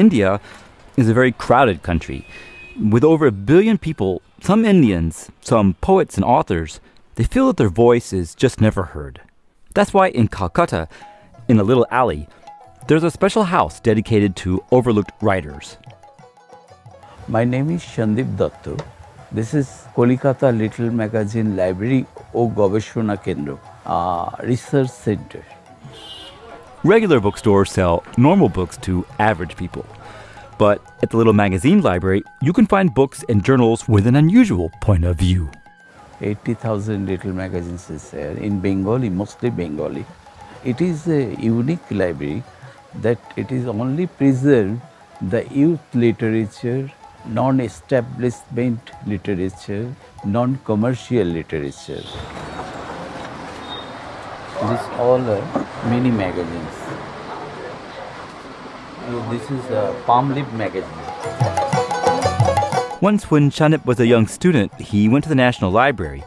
India is a very crowded country. With over a billion people, some Indians, some poets and authors, they feel that their voice is just never heard. That's why in Calcutta, in a little alley, there's a special house dedicated to overlooked writers. My name is Sandip Dutta. This is Kolkata Little Magazine Library O Kendra, a research center. Regular bookstores sell normal books to average people. But at the Little Magazine Library, you can find books and journals with an unusual point of view. 80,000 little magazines is there in Bengali, mostly Bengali. It is a unique library that it is only preserved the youth literature, non-establishment literature, non-commercial literature. This all are mini magazines. Uh, This is a palm leaf magazine. Once, when Sandip was a young student, he went to the National Library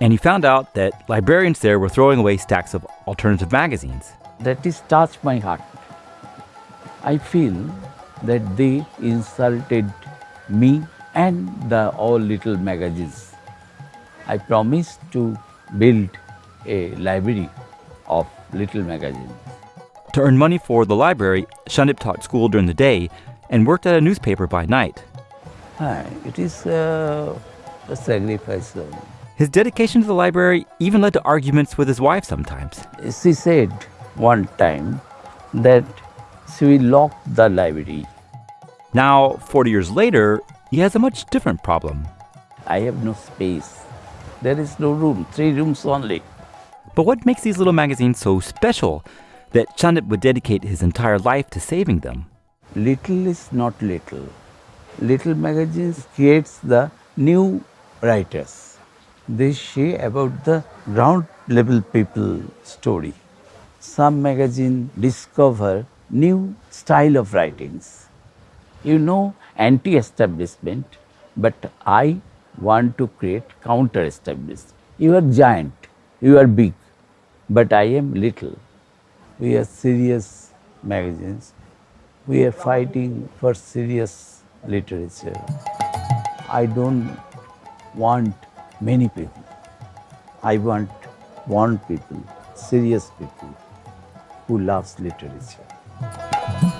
and he found out that librarians there were throwing away stacks of alternative magazines. That is touched my heart. I feel that they insulted me and the all little magazines. I promised to build a library of little magazines. To earn money for the library, Sandip taught school during the day and worked at a newspaper by night. Ah, it is uh, a sacrifice. His dedication to the library even led to arguments with his wife sometimes. She said one time that she will lock the library. Now, 40 years later, he has a much different problem. I have no space. There is no room, three rooms only. But what makes these little magazines so special that Sandip would dedicate his entire life to saving them? Little is not little. Little magazines creates the new writers. They share about the ground level people story. Some magazine discover new style of writings. You know anti-establishment, but I want to create counter-establishment. You are giant, you are big, but I am little. We are serious magazines. We are fighting for serious literature. I don't want many people. I want one people, serious people who loves literature.